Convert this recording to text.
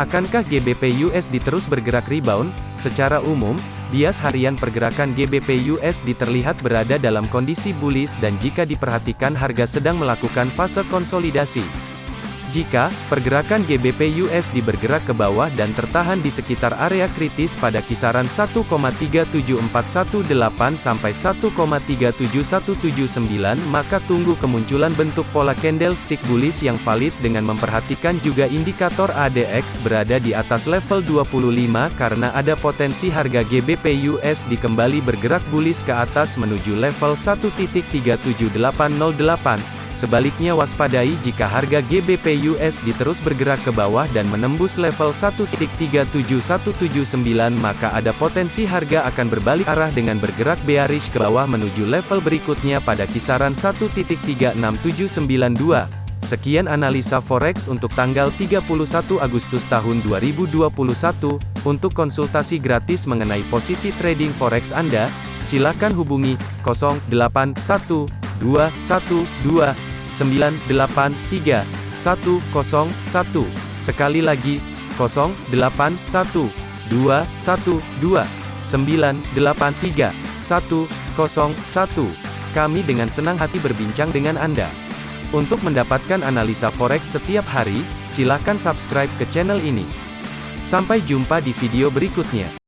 Akankah GBP USD terus bergerak rebound? Secara umum, bias harian pergerakan GBP USD terlihat berada dalam kondisi bullish dan jika diperhatikan harga sedang melakukan fase konsolidasi. Jika pergerakan GBP USD bergerak ke bawah dan tertahan di sekitar area kritis pada kisaran 1,37418 sampai 1,37179 maka tunggu kemunculan bentuk pola candlestick bullish yang valid dengan memperhatikan juga indikator ADX berada di atas level 25 karena ada potensi harga GBP USD kembali bergerak bullish ke atas menuju level 1.37808 Sebaliknya waspadai jika harga GBP USD terus bergerak ke bawah dan menembus level 1.37179 maka ada potensi harga akan berbalik arah dengan bergerak bearish ke bawah menuju level berikutnya pada kisaran 1.36792. Sekian analisa forex untuk tanggal 31 Agustus tahun 2021. Untuk konsultasi gratis mengenai posisi trading forex Anda, silakan hubungi 081212 983 101. Sekali lagi, 081212 983 101. Kami dengan senang hati berbincang dengan Anda. Untuk mendapatkan analisa forex setiap hari, silakan subscribe ke channel ini. Sampai jumpa di video berikutnya.